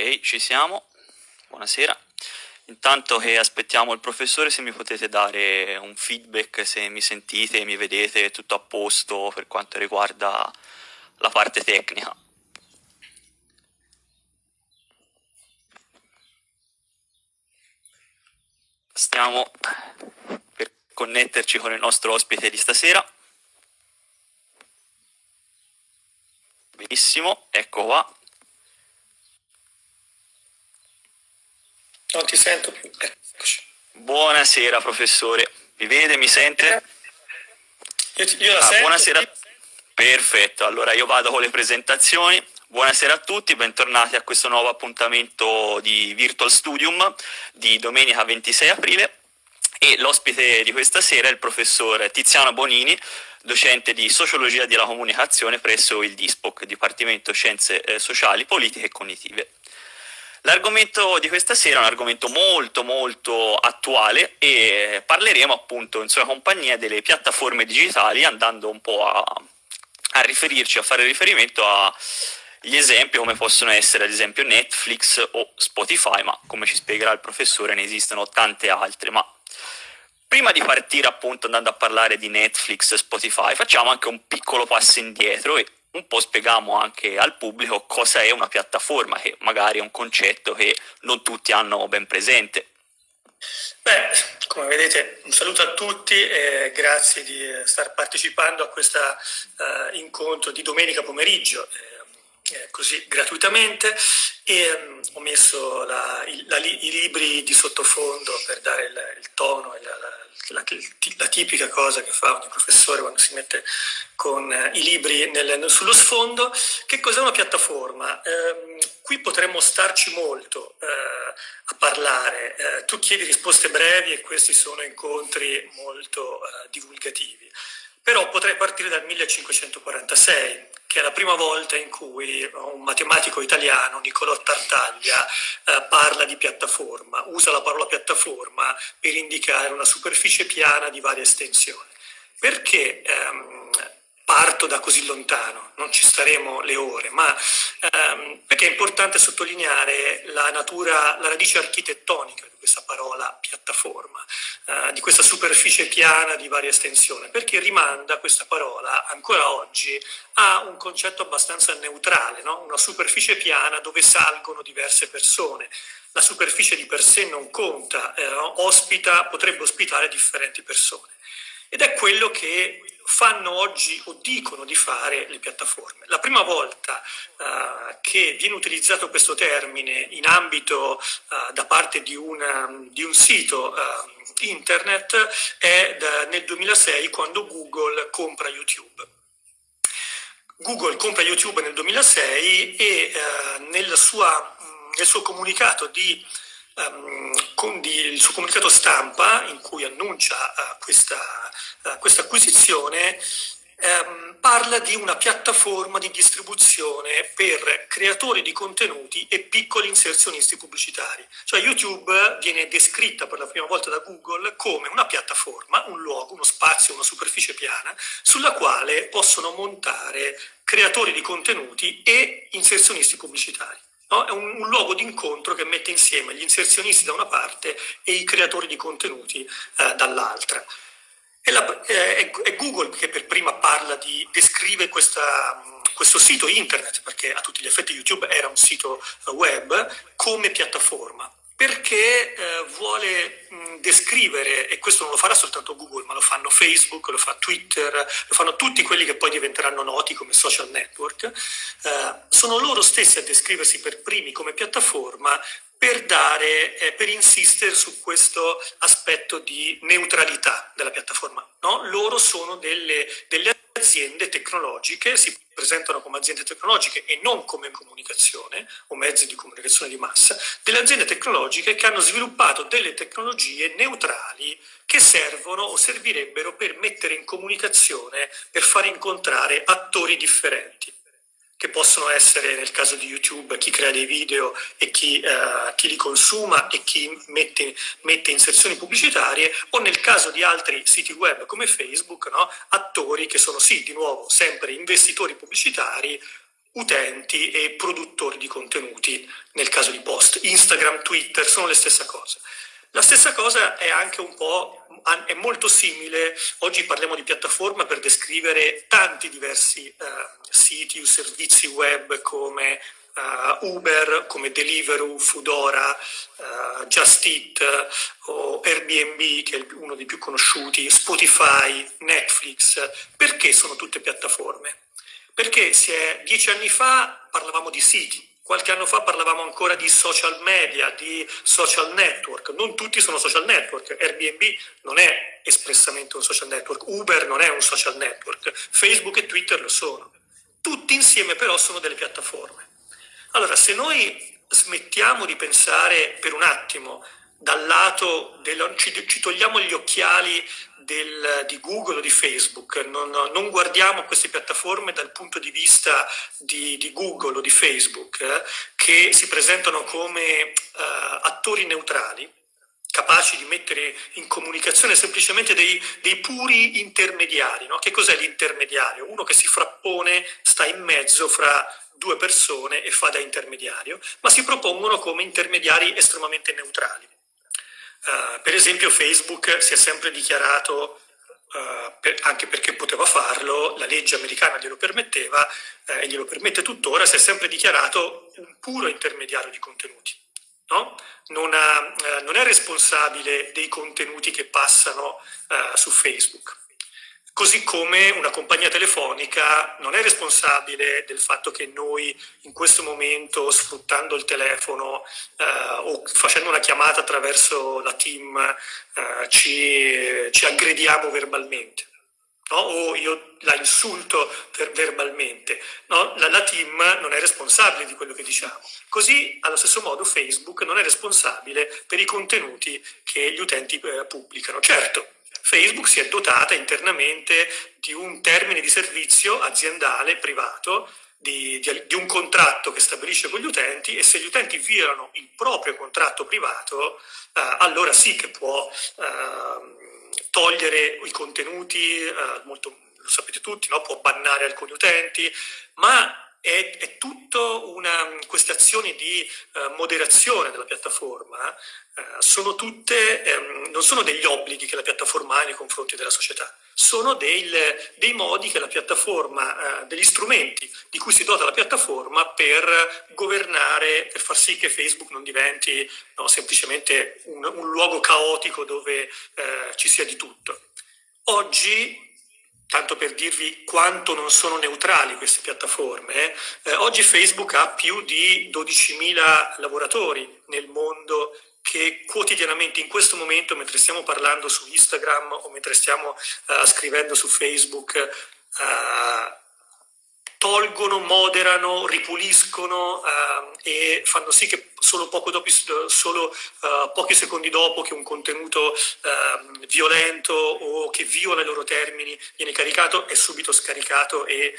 Ci siamo. Buonasera. Intanto che aspettiamo il professore, se mi potete dare un feedback, se mi sentite, mi vedete, tutto a posto per quanto riguarda la parte tecnica. Stiamo per connetterci con il nostro ospite di stasera. Benissimo, ecco qua. Non ti sento più. Eccoci. Buonasera professore, mi vede, mi sente? Io, io la ah, sento. Buonasera. Perfetto, allora io vado con le presentazioni. Buonasera a tutti, bentornati a questo nuovo appuntamento di Virtual Studium di domenica 26 aprile e l'ospite di questa sera è il professor Tiziano Bonini, docente di Sociologia della Comunicazione presso il DISPOC, Dipartimento Scienze eh, Sociali, Politiche e Cognitive. L'argomento di questa sera è un argomento molto molto attuale e parleremo appunto in sua compagnia delle piattaforme digitali andando un po' a, a riferirci, a fare riferimento agli esempi come possono essere ad esempio Netflix o Spotify, ma come ci spiegherà il professore ne esistono tante altre, ma prima di partire appunto andando a parlare di Netflix e Spotify facciamo anche un piccolo passo indietro e un po' spieghiamo anche al pubblico cosa è una piattaforma, che magari è un concetto che non tutti hanno ben presente. Beh, come vedete, un saluto a tutti e grazie di eh, star partecipando a questo uh, incontro di domenica pomeriggio, eh, eh, così gratuitamente. E um, ho messo la, la, i libri di sottofondo per dare il, il tono la, la, la, tipica cosa che fa ogni professore quando si mette con eh, i libri nel, sullo sfondo. Che cos'è una piattaforma? Eh, qui potremmo starci molto eh, a parlare. Eh, tu chiedi risposte brevi e questi sono incontri molto eh, divulgativi. Però potrei partire dal 1546, che è la prima volta in cui un matematico italiano, Niccolò Tartaglia, eh, parla di piattaforma, usa la parola piattaforma per indicare una superficie piana di varia estensione. Perché ehm, parto da così lontano? Non ci staremo le ore, ma ehm, perché è importante sottolineare la natura, la radice architettonica questa parola piattaforma, eh, di questa superficie piana di varia estensione, perché rimanda questa parola ancora oggi a un concetto abbastanza neutrale, no? una superficie piana dove salgono diverse persone. La superficie di per sé non conta, eh, ospita, potrebbe ospitare differenti persone. Ed è quello che fanno oggi o dicono di fare le piattaforme. La prima volta uh, che viene utilizzato questo termine in ambito uh, da parte di, una, di un sito uh, internet è da, nel 2006 quando Google compra YouTube. Google compra YouTube nel 2006 e nel, sua, nel suo comunicato di di, il suo comunicato stampa in cui annuncia uh, questa, uh, questa, acquisizione um, parla di una piattaforma di distribuzione per creatori di contenuti e piccoli inserzionisti pubblicitari. Cioè YouTube viene descritta per la prima volta da Google come una piattaforma, un luogo, uno spazio, una superficie piana sulla quale possono montare creatori di contenuti e inserzionisti pubblicitari. No? È un, un luogo di incontro che mette insieme gli inserzionisti da una parte e i creatori di contenuti eh, dall'altra. È, è, è, Google che per prima parla di, descrive questa, questo sito internet, perché a tutti gli effetti YouTube era un sito web, come piattaforma perché eh, vuole mh, descrivere, e questo non lo farà soltanto Google, ma lo fanno Facebook, lo fa Twitter, lo fanno tutti quelli che poi diventeranno noti come social network, eh, sono loro stessi a descriversi per primi come piattaforma per, dare, eh, per insistere su questo aspetto di neutralità della piattaforma. No? Loro sono delle, delle aziende tecnologiche, si presentano come aziende tecnologiche e non come comunicazione o mezzi di comunicazione di massa, delle aziende tecnologiche che hanno sviluppato delle tecnologie neutrali che servono o servirebbero per mettere in comunicazione, per far incontrare attori differenti che possono essere nel caso di YouTube chi crea dei video e chi, uh, chi li consuma e chi mette, mette, inserzioni pubblicitarie o nel caso di altri siti web come Facebook, no? attori che sono sì, di nuovo, sempre investitori pubblicitari utenti e produttori di contenuti, nel caso di post. Instagram, Twitter sono le stesse cose. La stessa cosa è anche un po', è molto simile, oggi parliamo di piattaforma per descrivere tanti diversi eh, siti o servizi web come uh, Uber, come Deliveroo, Foodora, uh, Just Eat o Airbnb, che è uno dei più conosciuti, Spotify, Netflix, perché sono tutte piattaforme? Perché se dieci anni fa parlavamo di siti, Qualche anno fa parlavamo ancora di social media, di social network. Non tutti sono social network. Airbnb non è espressamente un social network. Uber non è un social network. Facebook e Twitter lo sono. Tutti insieme però sono delle piattaforme. Allora, se noi smettiamo di pensare per un attimo dal lato, del, ci, ci togliamo gli occhiali del, di Google o di Facebook, non, non, guardiamo queste piattaforme dal punto di vista di, di Google o di Facebook, eh, che si presentano come eh, attori neutrali, capaci di mettere in comunicazione semplicemente dei, dei puri intermediari. No? Che cos'è l'intermediario? Uno che si frappone, sta in mezzo fra due persone e fa da intermediario, ma si propongono come intermediari estremamente neutrali. Uh, per esempio Facebook si è sempre dichiarato, uh, per, anche perché poteva farlo, la legge americana glielo permetteva uh, e glielo permette tuttora, si è sempre dichiarato un puro intermediario di contenuti. No? Non, ha, non, è responsabile dei contenuti che passano su Facebook. Così come una compagnia telefonica non è responsabile del fatto che noi in questo momento, sfruttando il telefono eh, o facendo una chiamata attraverso la team, eh, ci, ci, aggrediamo verbalmente. No? O io la insulto ver- verbalmente. No? La, la team non è responsabile di quello che diciamo. Così, allo stesso modo, Facebook non è responsabile per i contenuti che gli utenti eh, pubblicano. Certo, Facebook si è dotata internamente di un termine di servizio aziendale privato, di, di, di, un contratto che stabilisce con gli utenti e se gli utenti violano il proprio contratto privato, eh, allora sì che può eh, togliere i contenuti, eh, molto, lo sapete tutti, no? può bannare alcuni utenti, ma è, è tutto una, queste azioni di uh, moderazione della piattaforma uh, sono tutte, um, non sono degli obblighi che la piattaforma ha nei confronti della società, sono del, dei modi che la piattaforma, uh, degli strumenti di cui si dota la piattaforma per governare, per far sì che Facebook non diventi no, semplicemente un, un, luogo caotico dove ci sia di tutto. Oggi tanto per dirvi quanto non sono neutrali queste piattaforme, eh, oggi Facebook ha più di 12.000 lavoratori nel mondo che quotidianamente in questo momento, mentre stiamo parlando su Instagram o mentre stiamo uh, scrivendo su Facebook, uh, tolgono, moderano, ripuliscono uh, e fanno sì che solo, dopo, solo uh, pochi secondi dopo che un contenuto uh, violento o che viola i loro termini viene caricato è subito scaricato e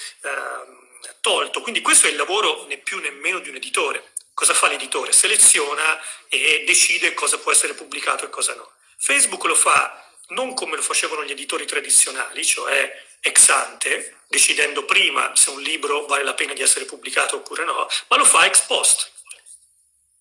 tolto. Quindi questo è il lavoro né più né meno di un editore. Cosa fa l'editore? Seleziona e decide cosa può essere pubblicato e cosa no. Facebook lo fa non come lo facevano gli editori tradizionali, cioè ex ante, decidendo prima se un libro vale la pena di essere pubblicato oppure no, ma lo fa ex post.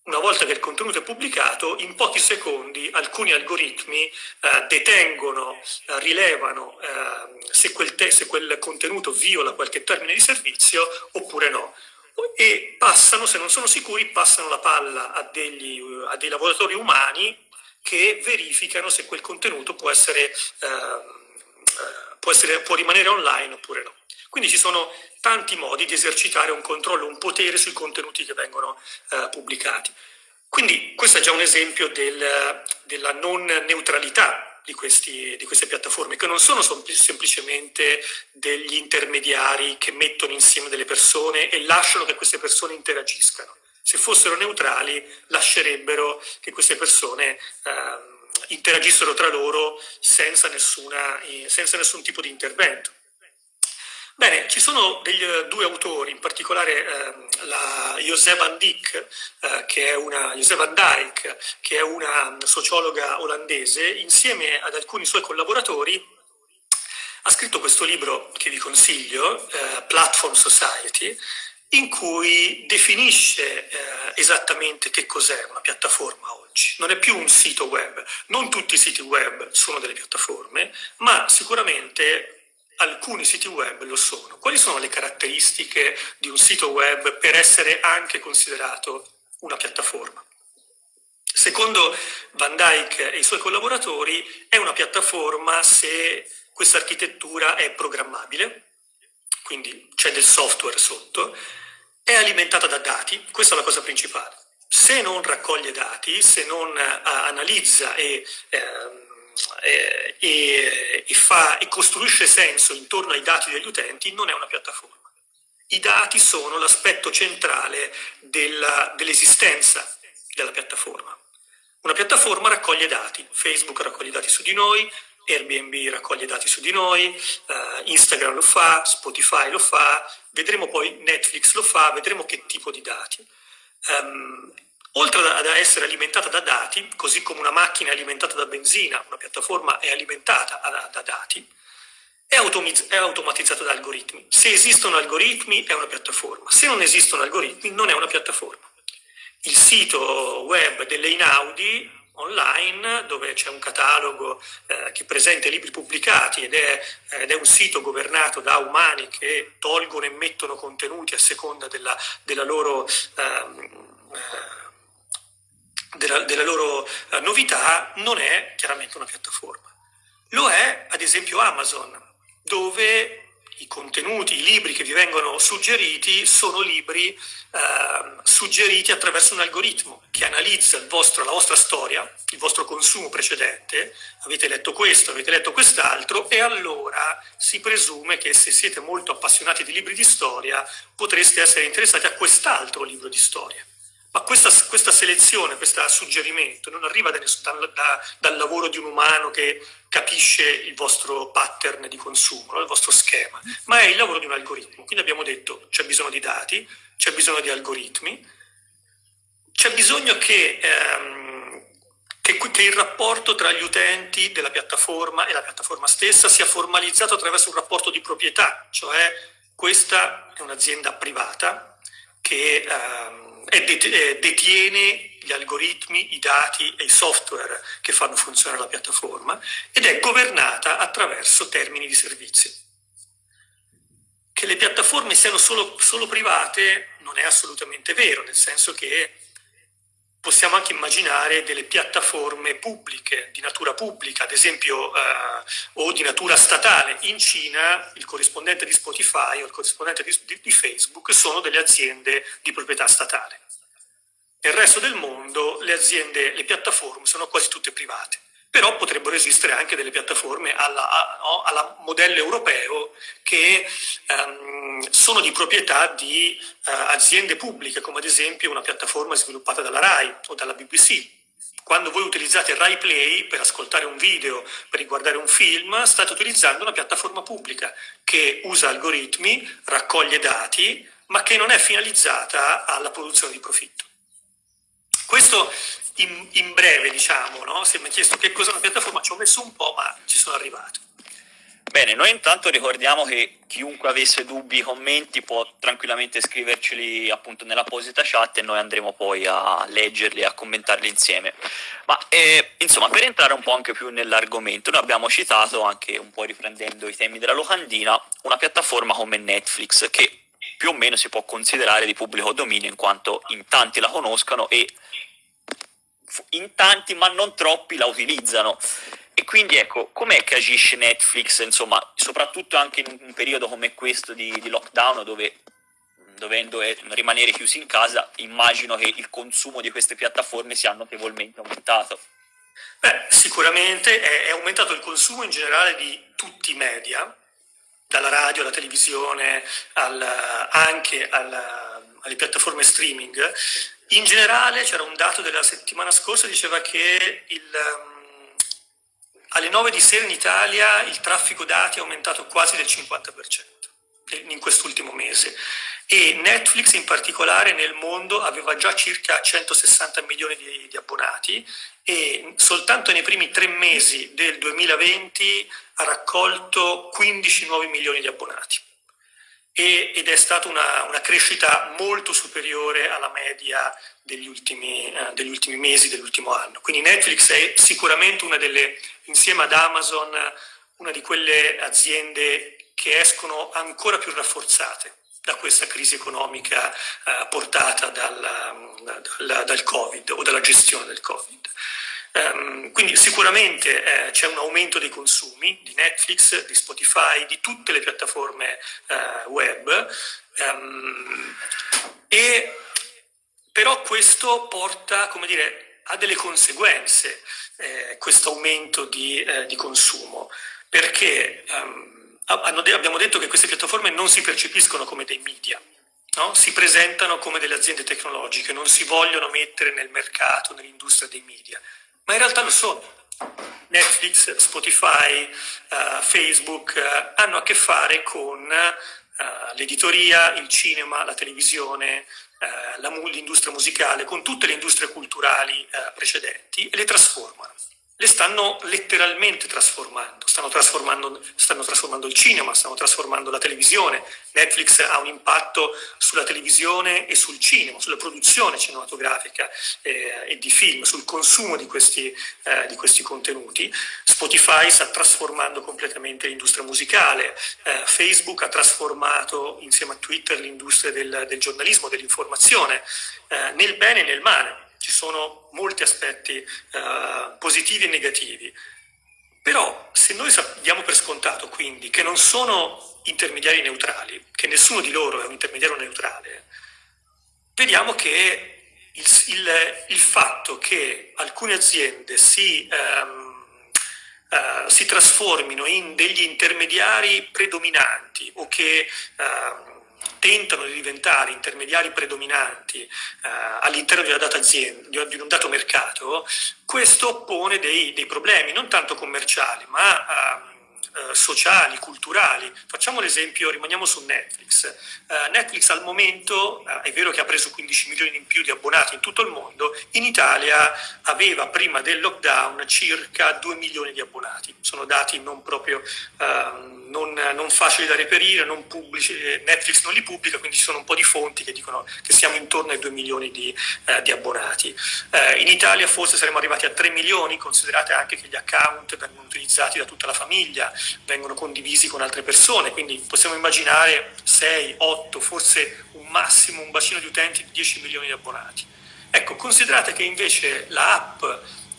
Una volta che il contenuto è pubblicato, in pochi secondi alcuni algoritmi eh, detengono, eh, rilevano eh, se, quel te- se quel contenuto viola qualche termine di servizio oppure no e passano, se non sono sicuri, passano la palla a, degli, a dei lavoratori umani che verificano se quel contenuto può essere, ehm, eh, può, essere, può rimanere online oppure no. Quindi ci sono tanti modi di esercitare un controllo, un potere sui contenuti che vengono eh, pubblicati. Quindi questo è già un esempio del, della non neutralità di, questi, di, queste piattaforme, che non sono semplicemente degli intermediari che mettono insieme delle persone e lasciano che queste persone interagiscano se fossero neutrali lascerebbero che queste persone eh, interagissero tra loro senza, nessuna, eh, senza nessun tipo di intervento. Bene, ci sono degli, due autori, in particolare eh, la José van Dijk, eh, che è una, van Dijk, che è una sociologa olandese, insieme ad alcuni suoi collaboratori ha scritto questo libro che vi consiglio, eh, Platform Society, in cui definisce eh, esattamente che cos'è una piattaforma oggi. Non è più un sito web, non tutti i siti web sono delle piattaforme, ma sicuramente alcuni siti web lo sono. Quali sono le caratteristiche di un sito web per essere anche considerato una piattaforma? Secondo Van Dyke e i suoi collaboratori è una piattaforma se questa architettura è programmabile, quindi c'è del software sotto, è alimentata da dati, questa è la cosa principale. Se non raccoglie dati, se non uh, analizza e, uh, e, e, fa, e costruisce senso intorno ai dati degli utenti, non è una piattaforma. I dati sono l'aspetto centrale dell'esistenza della piattaforma. Una piattaforma raccoglie dati, Facebook raccoglie dati su di noi, Airbnb raccoglie dati su di noi, uh, Instagram lo fa, Spotify lo fa, vedremo poi Netflix lo fa, vedremo che tipo di dati. Um, oltre ad essere alimentata da dati, così come una macchina è alimentata da benzina, una piattaforma è alimentata da, da dati, è, è automatizzata da algoritmi. Se esistono algoritmi è una piattaforma, se non esistono algoritmi non è una piattaforma. Il sito web delle Inaudi online dove c'è un catalogo eh, che presenta i libri pubblicati ed è, ed è, un sito governato da umani che tolgono e mettono contenuti a seconda della, della loro, ehm, eh, della, della loro eh, novità, non è chiaramente una piattaforma. Lo è ad esempio Amazon, dove i contenuti, i libri che vi vengono suggeriti sono libri eh, suggeriti attraverso un algoritmo che analizza vostro, la vostra storia, il vostro consumo precedente, avete letto questo, avete letto quest'altro e allora si presume che se siete molto appassionati di libri di storia potreste essere interessati a quest'altro libro di storia. Ma questa, questa, selezione, questo suggerimento non arriva da, da, dal lavoro di un umano che capisce il vostro pattern di consumo, il vostro schema, ma è il lavoro di un algoritmo. Quindi abbiamo detto c'è bisogno di dati, c'è bisogno di algoritmi, c'è bisogno che, ehm, che, che il rapporto tra gli utenti della piattaforma e la piattaforma stessa sia formalizzato attraverso un rapporto di proprietà, cioè questa è un'azienda privata che... Ehm, detiene gli algoritmi, i dati e i software che fanno funzionare la piattaforma ed è governata attraverso termini di servizio. Che le piattaforme siano solo, solo private non è assolutamente vero, nel senso che possiamo anche immaginare delle piattaforme pubbliche, di natura pubblica, ad esempio, eh, o di natura statale. In Cina il corrispondente di Spotify o il corrispondente di, di, di Facebook sono delle aziende di proprietà statale. Nel resto del mondo le aziende, le piattaforme sono quasi tutte private, però potrebbero esistere anche delle piattaforme alla, no, alla modello europeo che um, sono di proprietà di uh, aziende pubbliche, come ad esempio una piattaforma sviluppata dalla RAI o dalla BBC. Quando voi utilizzate Rai Play per ascoltare un video, per guardare un film, state utilizzando una piattaforma pubblica che usa algoritmi, raccoglie dati, ma che non è finalizzata alla produzione di profitto. Questo in, in breve, diciamo, no? se mi ha chiesto che cos'è una piattaforma, ci ho messo un po', ma ci sono arrivato. Bene, noi intanto ricordiamo che chiunque avesse dubbi, commenti può tranquillamente scriverceli appunto nell'apposita chat e noi andremo poi a leggerli e a commentarli insieme. Ma eh, insomma, per entrare un po' anche più nell'argomento, noi abbiamo citato anche un po' riprendendo i temi della locandina, una piattaforma come Netflix che più o meno si può considerare di pubblico dominio in quanto in tanti la conoscano e in tanti ma non troppi la utilizzano. E quindi ecco, com'è che agisce Netflix, insomma, soprattutto anche in un periodo come questo di, di lockdown dove dovendo eh, rimanere chiusi in casa, immagino che il consumo di queste piattaforme sia notevolmente aumentato. Beh, sicuramente è, è aumentato il consumo in generale di tutti i media, dalla radio alla televisione, al, anche alla, alle piattaforme streaming. In generale c'era un dato della settimana scorsa che diceva che il, um, alle 9 di sera in Italia il traffico dati è aumentato quasi del 50% in quest'ultimo mese e Netflix in particolare nel mondo aveva già circa 160 milioni di, di abbonati e soltanto nei primi tre mesi del 2020 ha raccolto 15 nuovi milioni di abbonati. E, ed è stata una, una, crescita molto superiore alla media degli ultimi, eh, degli ultimi mesi, dell'ultimo anno. Quindi Netflix è sicuramente una delle, insieme ad Amazon, una di quelle aziende che escono ancora più rafforzate da questa crisi economica eh, portata dal, dal, dal, Covid o dalla gestione del Covid. Um, quindi sicuramente eh, c'è un aumento dei consumi di Netflix, di Spotify, di tutte le piattaforme eh, web, um, e, però questo porta come dire, a delle conseguenze, eh, questo aumento di, eh, di, consumo, perché um, abbiamo detto che queste piattaforme non si percepiscono come dei media, No? si presentano come delle aziende tecnologiche, non si vogliono mettere nel mercato, nell'industria dei media ma in realtà lo sono. Netflix, Spotify, uh, Facebook uh, hanno a che fare con uh, l'editoria, il cinema, la televisione, l'industria musicale, con tutte le industrie culturali precedenti e le trasformano le stanno letteralmente trasformando. Stanno trasformando, stanno trasformando il cinema, stanno trasformando la televisione. Netflix ha un impatto sulla televisione e sul cinema, sulla produzione cinematografica eh, e di film, sul consumo di questi, eh, di questi, contenuti. Spotify sta trasformando completamente l'industria musicale. Eh, Facebook ha trasformato insieme a Twitter l'industria del, del giornalismo, dell'informazione, eh, nel bene e nel male ci sono molti aspetti eh, positivi e negativi. Però se noi diamo per scontato quindi che non sono intermediari neutrali, che nessuno di loro è un intermediario neutrale, vediamo che il, il, il fatto che alcune aziende si, ehm, eh, si, trasformino in degli intermediari predominanti o che ehm, tentano di diventare intermediari predominanti eh, all'interno di una data azienda, di un dato mercato, questo pone dei, dei problemi, non tanto commerciali, ma eh, eh, sociali, culturali. Facciamo l'esempio, rimaniamo su Netflix. Eh, Netflix al momento, eh, è vero che ha preso 15 milioni in più di abbonati in tutto il mondo, in Italia aveva prima del lockdown circa 2 milioni di abbonati. Sono dati non proprio ehm, non, non, facili da reperire, non pubblici, eh, Netflix non li pubblica, quindi ci sono un po' di fonti che dicono che siamo intorno ai 2 milioni di, eh, di abbonati. Eh, in Italia forse saremmo arrivati a 3 milioni, considerate anche che gli account vengono utilizzati da tutta la famiglia, vengono condivisi con altre persone, quindi possiamo immaginare 6, 8, forse un massimo, un bacino di utenti di 10 milioni di abbonati. Ecco, considerate che invece l'app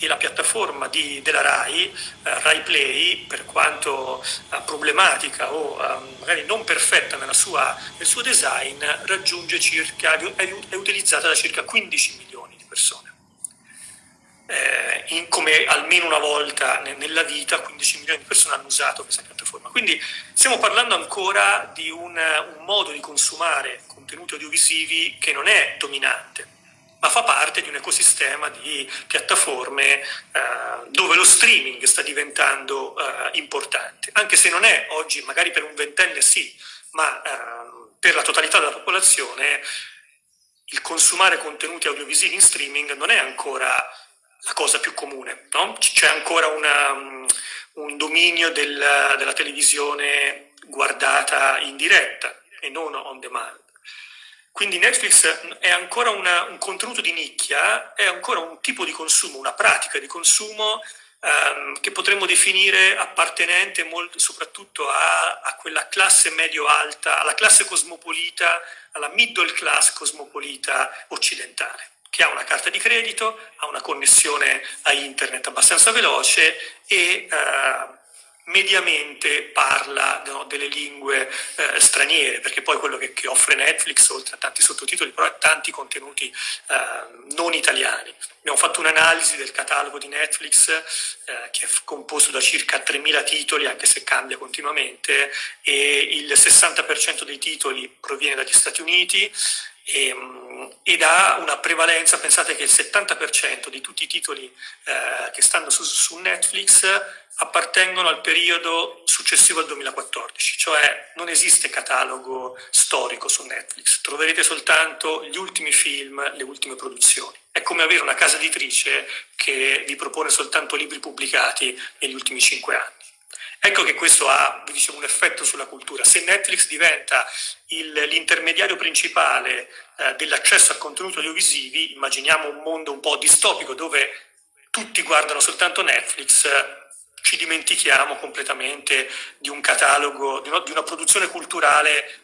e la piattaforma di, della RAI, eh, RAI Play, per quanto eh, problematica o eh, magari non perfetta sua, nel suo design, raggiunge circa, è, è utilizzata da circa 15 milioni di persone eh, in, come almeno una volta nella vita 15 milioni di persone hanno usato questa piattaforma. Quindi stiamo parlando ancora di un, un modo di consumare contenuti audiovisivi che non è dominante, ma fa parte di un ecosistema di piattaforme eh, dove lo streaming sta diventando eh, importante, anche se non è oggi, magari per un ventenne sì, ma eh, per la totalità della popolazione il consumare contenuti audiovisivi in streaming non è ancora la cosa più comune. No? C'è ancora una, un dominio del, della televisione guardata in diretta e non on demand. Quindi Netflix è ancora una, un contenuto di nicchia, è ancora un tipo di consumo, una pratica di consumo um, che potremmo definire appartenente molto, soprattutto a, a quella classe medio-alta, alla classe cosmopolita, alla middle class cosmopolita occidentale che ha una carta di credito, ha una connessione a internet abbastanza veloce e eh, mediamente parla no, delle lingue eh, straniere, perché poi quello che, che, offre Netflix, oltre a tanti sottotitoli, però ha tanti contenuti eh, non italiani. Abbiamo fatto un'analisi del catalogo di Netflix eh, che è composto da circa 3.000 titoli, anche se cambia continuamente, e il 60% dei titoli proviene dagli Stati Uniti, e, ehm, ed ha una prevalenza, pensate che il 70% di tutti i titoli eh, che stanno su, su, Netflix appartengono al periodo successivo al 2014, cioè non esiste catalogo storico su Netflix, troverete soltanto gli ultimi film, le ultime produzioni. È come avere una casa editrice che vi propone soltanto libri pubblicati negli ultimi cinque anni. Ecco che questo ha diciamo, un effetto sulla cultura. Se Netflix diventa l'intermediario principale eh, dell'accesso a contenuti audiovisivi, immaginiamo un mondo un po' distopico dove tutti guardano soltanto Netflix, ci dimentichiamo completamente di un catalogo, di una, di una produzione culturale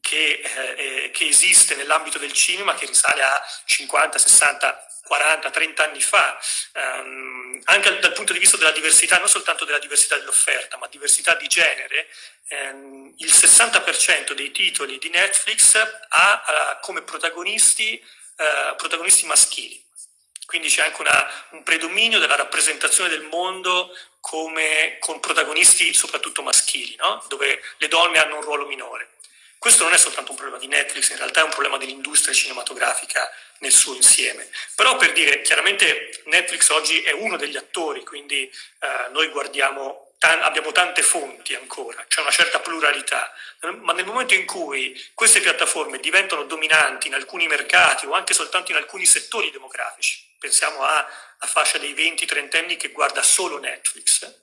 che, eh, che esiste nell'ambito del cinema, che risale a 50, 60, 40, 30 anni fa, um, anche dal punto di vista della diversità, non soltanto della diversità dell'offerta, ma diversità di genere, um, il 60% dei titoli di Netflix ha uh, come protagonisti, uh, protagonisti maschili. Quindi c'è anche una, un predominio della rappresentazione del mondo come, con protagonisti soprattutto maschili, no? dove le donne hanno un ruolo minore. Questo non è soltanto un problema di Netflix, in realtà è un problema dell'industria cinematografica nel suo insieme. Però per dire, chiaramente Netflix oggi è uno degli attori, quindi eh, noi guardiamo, tan abbiamo tante fonti ancora, c'è una certa pluralità, ma nel momento in cui queste piattaforme diventano dominanti in alcuni mercati o anche soltanto in alcuni settori demografici, pensiamo alla fascia dei 20-30 anni che guarda solo Netflix,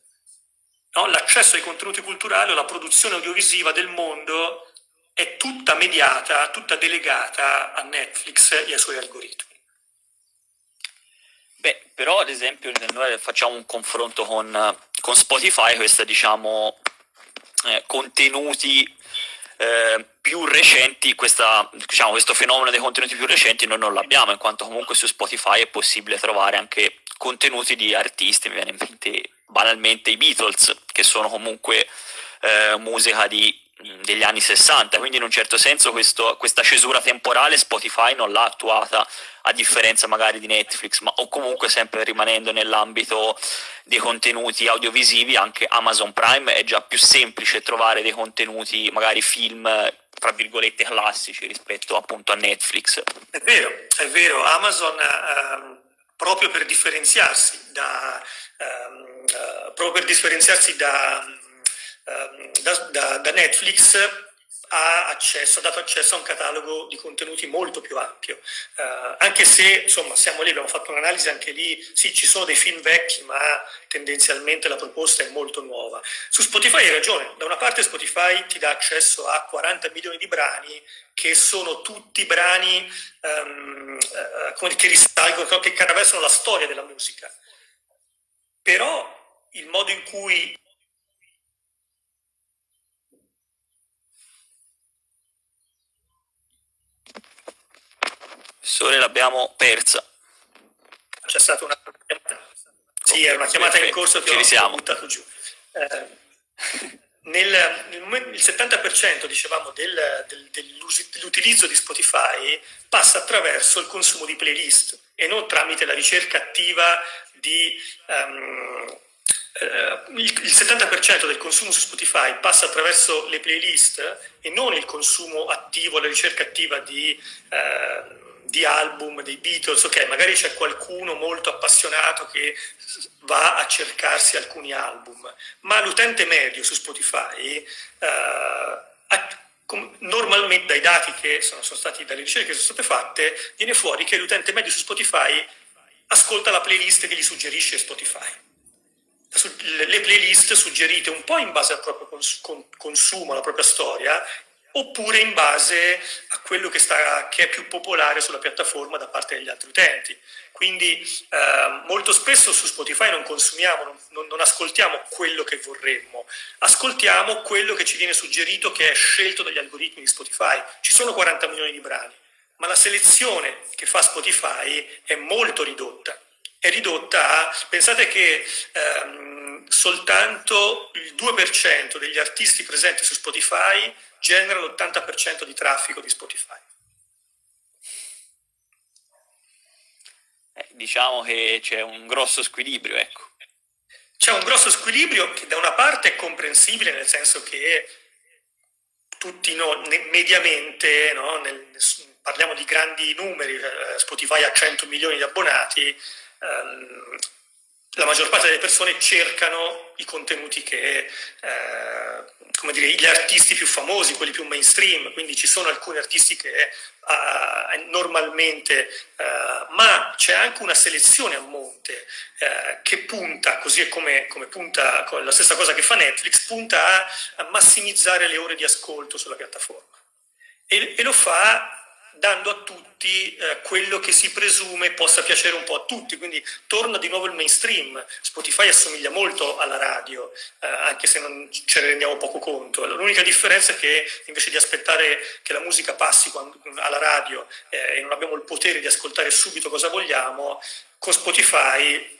no? l'accesso ai contenuti culturali o la produzione audiovisiva del mondo è tutta mediata, tutta delegata a Netflix e ai suoi algoritmi. Beh, però ad esempio noi facciamo un confronto con, con Spotify, questi diciamo eh, contenuti eh, più recenti, questa, diciamo, questo fenomeno dei contenuti più recenti noi non l'abbiamo, in quanto comunque su Spotify è possibile trovare anche contenuti di artisti, mi viene in mente banalmente i Beatles, che sono comunque eh, musica di degli anni 60, quindi in un certo senso questo, questa cesura temporale Spotify non l'ha attuata a differenza magari di Netflix, ma o comunque sempre rimanendo nell'ambito dei contenuti audiovisivi, anche Amazon Prime è già più semplice trovare dei contenuti, magari film, tra virgolette, classici rispetto appunto a Netflix. È vero, è vero, Amazon ehm, proprio per differenziarsi da, ehm, eh, proprio per differenziarsi da da, da, da Netflix ha, accesso, ha dato accesso a un catalogo di contenuti molto più ampio, uh, anche se insomma siamo lì, abbiamo fatto un'analisi anche lì, sì ci sono dei film vecchi ma tendenzialmente la proposta è molto nuova. Su Spotify hai ragione, da una parte Spotify ti dà accesso a 40 milioni di brani che sono tutti brani um, uh, che risalgono, che attraversano la storia della musica, però il modo in cui Sole l'abbiamo persa. C'è stata una chiamata. Sì, era una chiamata in corso che Ci ho buttato giù. Eh, nel, nel, il 70% dicevamo del, del, dell'utilizzo di Spotify passa attraverso il consumo di playlist e non tramite la ricerca attiva di um, il, il 70% del consumo su Spotify passa attraverso le playlist e non il consumo attivo, la ricerca attiva di uh, di album dei Beatles, ok, magari c'è qualcuno molto appassionato che va a cercarsi alcuni album, ma l'utente medio su Spotify, eh, normalmente dai dati che sono, sono stati, dalle ricerche che sono state fatte, viene fuori che l'utente medio su Spotify ascolta la playlist che gli suggerisce Spotify. Le playlist suggerite un po' in base al proprio consumo, alla propria storia, oppure in base a quello che, sta, che, è più popolare sulla piattaforma da parte degli altri utenti. Quindi eh, molto spesso su Spotify non consumiamo, non, non, ascoltiamo quello che vorremmo, ascoltiamo quello che ci viene suggerito che è scelto dagli algoritmi di Spotify. Ci sono 40 milioni di brani, ma la selezione che fa Spotify è molto ridotta. È ridotta a, pensate che ehm, soltanto il 2% degli artisti presenti su Spotify genera l'80% di traffico di Spotify. Eh, diciamo che c'è un grosso squilibrio, ecco. C'è un grosso squilibrio che da una parte è comprensibile, nel senso che tutti no, mediamente, no, nel, parliamo di grandi numeri, eh, Spotify ha 100 milioni di abbonati, ehm, la maggior parte delle persone cercano i contenuti che, eh, come dire, gli artisti più famosi, quelli più mainstream, quindi ci sono alcuni artisti che eh, normalmente, eh, ma c'è anche una selezione a monte eh, che punta, così è come, come punta, la stessa cosa che fa Netflix, punta a, a massimizzare le ore di ascolto sulla piattaforma. E, e lo fa dando a tutti eh, quello che si presume possa piacere un po' a tutti, quindi torna di nuovo il mainstream. Spotify assomiglia molto alla radio, eh, anche se non ce ne rendiamo poco conto. L'unica differenza è che invece di aspettare che la musica passi quando, alla radio eh, e non abbiamo il potere di ascoltare subito cosa vogliamo, con Spotify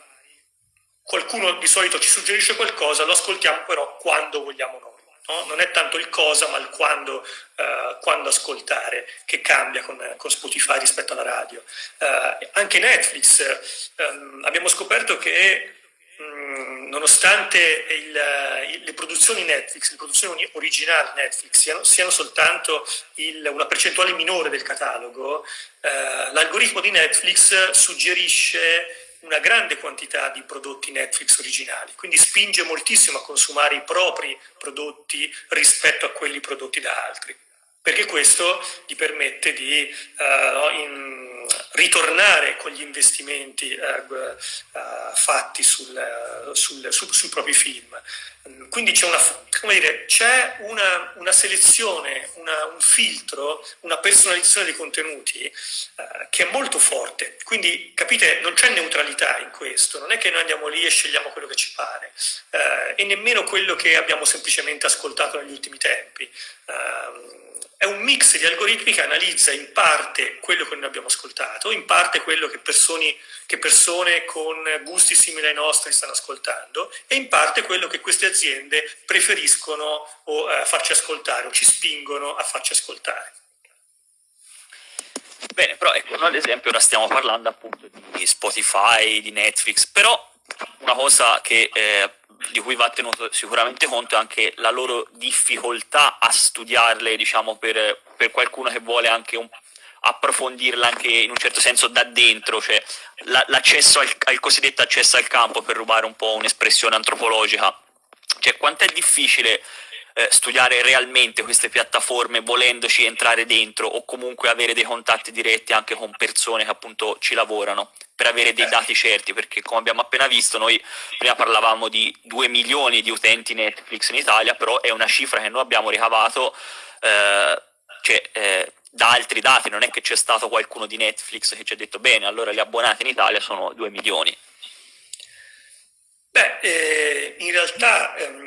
qualcuno di solito ci suggerisce qualcosa, lo ascoltiamo però quando vogliamo noi. No? Non è tanto il cosa, ma il quando, uh, quando ascoltare, che cambia con, con, Spotify rispetto alla radio. Uh, anche Netflix, um, abbiamo scoperto che um, nonostante il, le produzioni Netflix, le produzioni originali Netflix siano, siano soltanto il, una percentuale minore del catalogo, uh, l'algoritmo di Netflix suggerisce una grande quantità di prodotti Netflix originali, quindi spinge moltissimo a consumare i propri prodotti rispetto a quelli prodotti da altri, perché questo gli permette di uh, in, ritornare con gli investimenti uh, uh, fatti sul, sul, su, sui propri film. Quindi c'è una, una, una, selezione, una, un filtro, una personalizzazione dei contenuti eh, che è molto forte. Quindi capite, non c'è neutralità in questo, non è che noi andiamo lì e scegliamo quello che ci pare, eh, e nemmeno quello che abbiamo semplicemente ascoltato negli ultimi tempi. Eh, è un mix di algoritmi che analizza in parte quello che noi abbiamo ascoltato, in parte quello che, persone, che persone con gusti simili ai nostri stanno ascoltando e in parte quello che queste aziende preferiscono o, eh, farci ascoltare o ci spingono a farci ascoltare. Bene, però ecco, noi ad esempio ora stiamo parlando appunto di Spotify, di Netflix, però una cosa che eh, di cui va tenuto sicuramente conto è anche la loro difficoltà a studiarle, diciamo, per, per qualcuno che vuole anche un, approfondirla anche in un certo senso da dentro, cioè la, l'accesso al, al, cosiddetto accesso al campo, per rubare un po' un'espressione antropologica. Cioè, quanto è difficile eh, studiare realmente queste piattaforme volendoci entrare dentro o comunque avere dei contatti diretti anche con persone che appunto ci lavorano per avere dei dati certi, perché come abbiamo appena visto noi prima parlavamo di 2 milioni di utenti Netflix in Italia, però è una cifra che noi abbiamo ricavato eh, cioè, eh, da altri dati, non è che c'è stato qualcuno di Netflix che ci ha detto bene, allora gli abbonati in Italia sono 2 milioni. Beh, eh, in realtà ehm,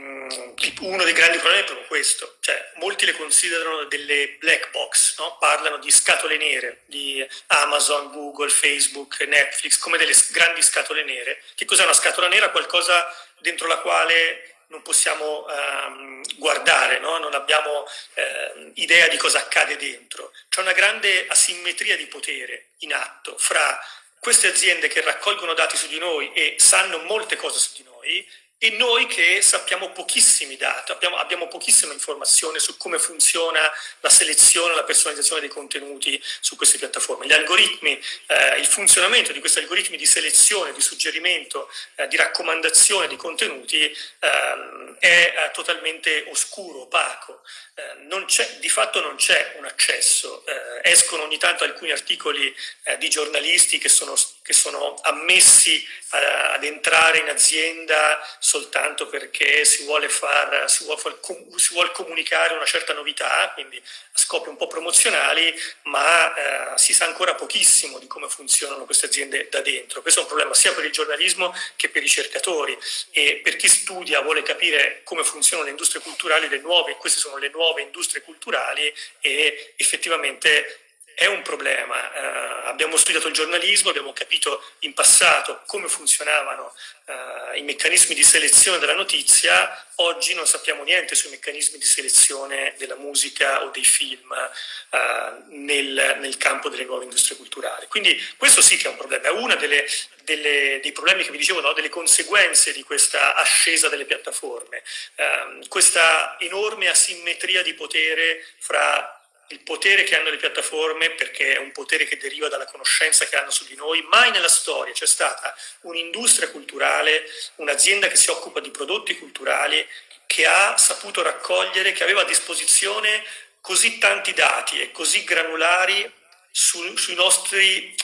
uno dei grandi problemi è proprio questo, cioè molti le considerano delle black box, no? parlano di scatole nere, di Amazon, Google, Facebook, Netflix, come delle grandi scatole nere. Che cos'è una scatola nera? Qualcosa dentro la quale non possiamo um, guardare, no? non abbiamo uh, idea di cosa accade dentro. C'è una grande asimmetria di potere in atto fra queste aziende che raccolgono dati su di noi e sanno molte cose su di noi e noi che sappiamo pochissimi dati, abbiamo, abbiamo, pochissima informazione su come funziona la selezione, la personalizzazione dei contenuti su queste piattaforme. Gli algoritmi, eh, il funzionamento di questi algoritmi di selezione, di suggerimento, eh, di raccomandazione di contenuti ehm, è eh, totalmente oscuro, opaco. Eh, di fatto non c'è un accesso. Eh, escono ogni tanto alcuni articoli eh, di giornalisti che sono, che sono ammessi ad entrare in azienda soltanto perché si vuole, far, si, vuole far, si vuole comunicare una certa novità, quindi a scopi un po' promozionali, ma eh, si sa ancora pochissimo di come funzionano queste aziende da dentro. Questo è un problema sia per il giornalismo che per i ricercatori e per chi studia vuole capire come funzionano le industrie culturali, le nuove, queste sono le nuove industrie culturali e effettivamente è un problema. Uh, abbiamo studiato il giornalismo, abbiamo capito in passato come funzionavano uh, i meccanismi di selezione della notizia, oggi non sappiamo niente sui meccanismi di selezione della musica o dei film uh, nel, nel, campo delle nuove industrie culturali. Quindi questo sì che è un problema, è uno dei problemi che vi dicevo, no? delle conseguenze di questa ascesa delle piattaforme, ehm, questa enorme asimmetria di potere fra il potere che hanno le piattaforme, perché è un potere che deriva dalla conoscenza che hanno su di noi, mai nella storia c'è stata un'industria culturale, un'azienda che si occupa di prodotti culturali, che ha saputo raccogliere, che aveva a disposizione così tanti dati e così granulari su, sui nostri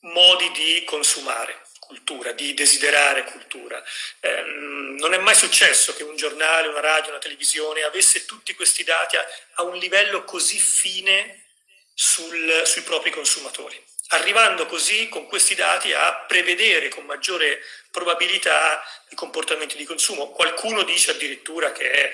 modi di consumare cultura, di desiderare cultura. Eh, non è mai successo che un giornale, una radio, una televisione avesse tutti questi dati a, a un livello così fine sul, sui propri consumatori, arrivando così con questi dati a prevedere con maggiore probabilità i comportamenti di consumo. Qualcuno dice addirittura che eh,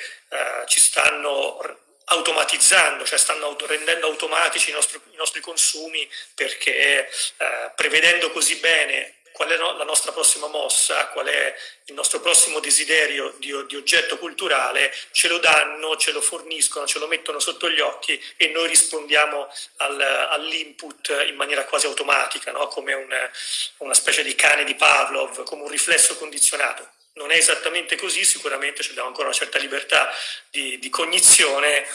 ci stanno automatizzando, cioè stanno rendendo automatici i nostri, i nostri consumi perché eh, prevedendo così bene qual è la nostra prossima mossa, qual è il nostro prossimo desiderio di, di, oggetto culturale, ce lo danno, ce lo forniscono, ce lo mettono sotto gli occhi e noi rispondiamo al, all'input in maniera quasi automatica, no? come un, una specie di cane di Pavlov, come un riflesso condizionato. Non è esattamente così, sicuramente abbiamo ancora una certa libertà di, di cognizione,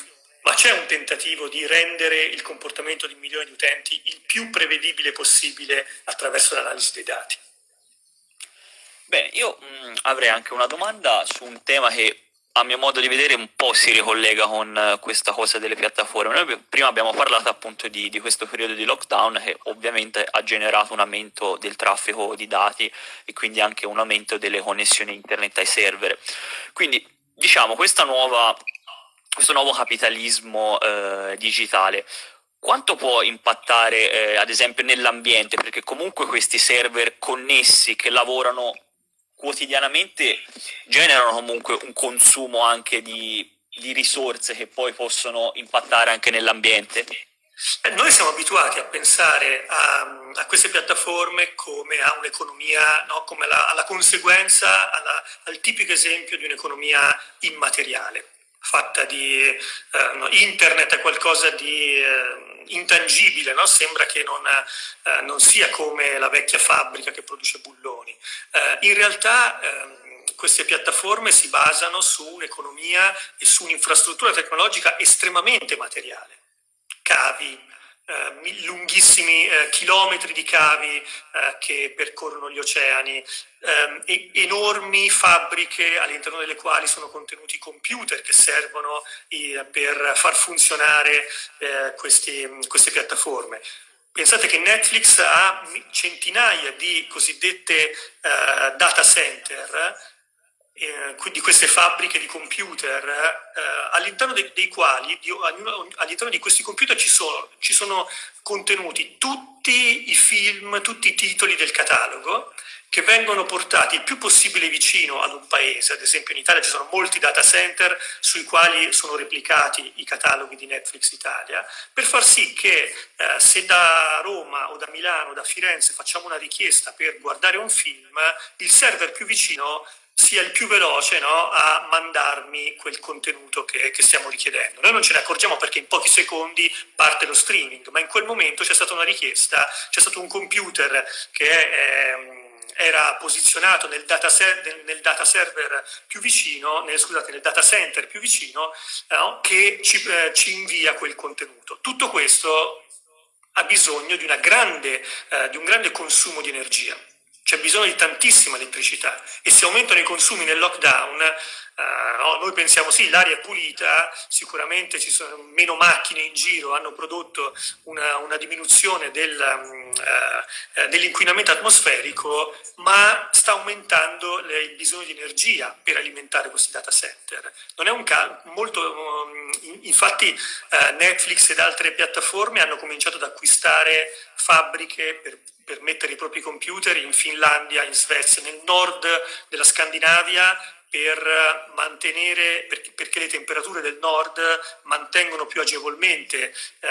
ma c'è un tentativo di rendere il comportamento di milioni di utenti il più prevedibile possibile attraverso l'analisi dei dati. Bene, io mh, mm, avrei anche una domanda su un tema che a mio modo di vedere un po' si ricollega con uh, questa cosa delle piattaforme. Noi prima abbiamo parlato appunto di, di, questo periodo di lockdown che ovviamente ha generato un aumento del traffico di dati e quindi anche un aumento delle connessioni internet ai server. Quindi diciamo questa nuova questo nuovo capitalismo eh, digitale quanto può impattare eh, ad esempio nell'ambiente? Perché comunque questi server connessi che lavorano quotidianamente generano comunque un consumo anche di, di risorse che poi possono impattare anche nell'ambiente. Eh, noi siamo abituati a pensare a, a queste piattaforme come a un'economia, no? come alla, alla conseguenza, alla, al tipico esempio di un'economia immateriale fatta di eh, no, internet è qualcosa di eh, intangibile, no? sembra che non, eh, non, sia come la vecchia fabbrica che produce bulloni. Eh, in realtà ehm, queste piattaforme si basano su un'economia e su un'infrastruttura tecnologica estremamente materiale. Cavi, eh, lunghissimi eh, chilometri di cavi eh, che percorrono gli oceani, ehm, enormi fabbriche all'interno delle quali sono contenuti computer che servono eh, per far funzionare eh, questi, queste piattaforme. Pensate che Netflix ha centinaia di cosiddette uh, data center eh, di queste fabbriche di computer, eh, all'interno dei, dei quali, di, all'interno di questi computer ci sono, ci sono contenuti tutti i film, tutti i titoli del catalogo, che vengono portati il più possibile vicino ad un paese, ad esempio in Italia ci sono molti data center sui quali sono replicati i cataloghi di Netflix Italia, per far sì che eh, se da Roma o da Milano o da Firenze facciamo una richiesta per guardare un film, il server più vicino sia il più veloce no, a mandarmi quel contenuto che, che, stiamo richiedendo. Noi non ce ne accorgiamo perché in pochi secondi parte lo streaming, ma in quel momento c'è stata una richiesta, c'è stato un computer che eh, era posizionato nel data, nel, nel data, server più vicino, nel, scusate, nel data center più vicino, no, che ci, eh, ci invia quel contenuto. Tutto questo ha bisogno di, grande, eh, di un grande consumo di energia c'è bisogno di tantissima elettricità e se aumentano i consumi nel lockdown, eh, no, noi pensiamo sì, l'aria è pulita, sicuramente ci sono meno macchine in giro, hanno prodotto una, una diminuzione del, mm, eh, dell'inquinamento atmosferico, ma sta aumentando le, il bisogno di energia per alimentare questi data center. Non è un molto, mm, infatti eh, Netflix ed altre piattaforme hanno cominciato ad acquistare fabbriche per per mettere i propri computer in Finlandia, in Svezia, nel nord della Scandinavia per mantenere, perché le temperature del nord mantengono più agevolmente eh,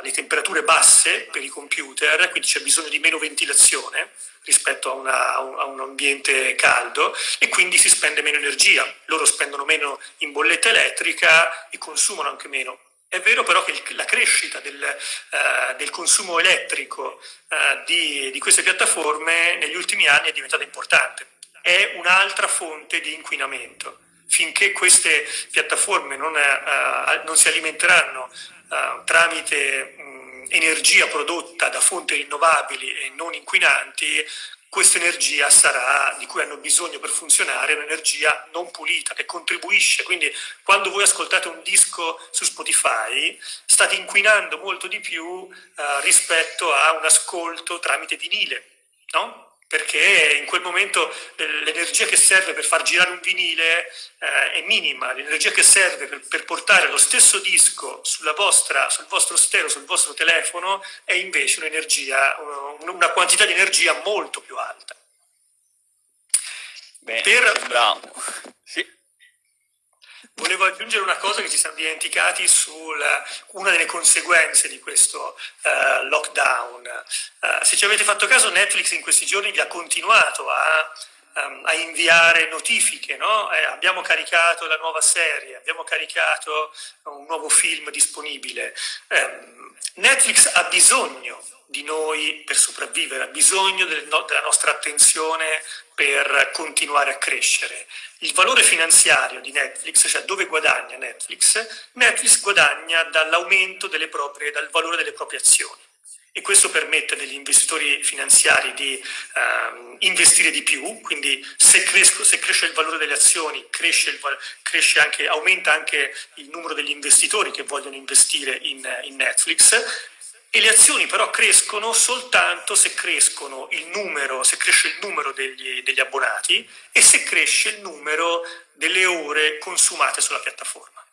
le temperature basse per i computer, quindi c'è bisogno di meno ventilazione rispetto a, una, a, un ambiente caldo e quindi si spende meno energia, loro spendono meno in bolletta elettrica e consumano anche meno. È vero però che la crescita del, uh, del consumo elettrico uh, di, di queste piattaforme negli ultimi anni è diventata importante. È un'altra fonte di inquinamento finché queste piattaforme non, uh, non si alimenteranno tramite um, energia prodotta da fonti rinnovabili e non inquinanti, questa energia sarà, di cui hanno bisogno per funzionare, un'energia non pulita, che contribuisce. Quindi quando voi ascoltate un disco su Spotify, state inquinando molto di più eh, rispetto a un ascolto tramite vinile, no? Perché in quel momento l'energia che serve per far girare un vinile eh, è minima, l'energia che serve per, per, portare lo stesso disco vostra, sul vostro stereo, sul vostro telefono, è invece un'energia, una quantità di energia molto più alta. Beh, per... bravo. Sì. Volevo aggiungere una cosa che ci siamo dimenticati su una delle conseguenze di questo uh, lockdown. Uh, se ci avete fatto caso, Netflix in questi giorni vi ha continuato a, um, a inviare notifiche. No? Eh, abbiamo caricato la nuova serie, abbiamo caricato un nuovo film disponibile. Eh, Netflix ha bisogno di noi per sopravvivere, ha bisogno del no, della nostra attenzione per continuare a crescere. Il valore finanziario di Netflix, cioè dove guadagna Netflix, Netflix guadagna dall'aumento delle proprie, dal valore delle proprie azioni e questo permette agli investitori finanziari di uh, investire di più, quindi se, cresco, se, cresce il valore delle azioni, cresce il, cresce anche, aumenta anche il numero degli investitori che vogliono investire in, in Netflix, e le azioni però crescono soltanto se, il numero, se cresce il numero degli, degli abbonati e se cresce il numero delle ore consumate sulla piattaforma.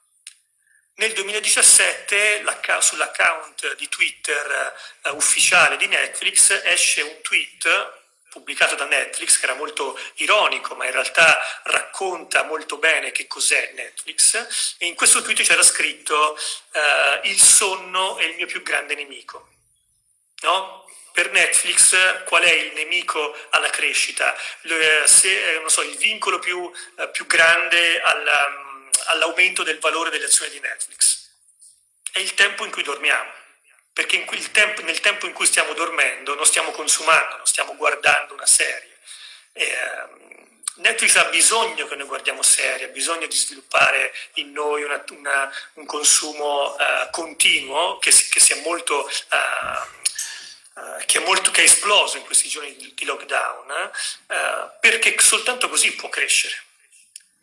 Nel 2017 sull'account di Twitter uh, ufficiale di Netflix esce un tweet pubblicato da Netflix, che era molto ironico, ma in realtà racconta molto bene che cos'è Netflix, e in questo tweet c'era scritto uh, il sonno è il mio più grande nemico. No? Per Netflix qual è il nemico alla crescita? Se, eh, so, il vincolo più, più grande um, all'aumento del valore delle azioni di Netflix? È il tempo in cui dormiamo perché tempo, nel tempo in cui stiamo dormendo non stiamo consumando, non stiamo guardando una serie. E, uh, Netflix ha bisogno che noi guardiamo serie, ha bisogno di sviluppare in noi una, una, un consumo uh, continuo che, che, sia molto... Uh, che, è molto, che è esploso in questi giorni di, di lockdown, perché soltanto così può crescere.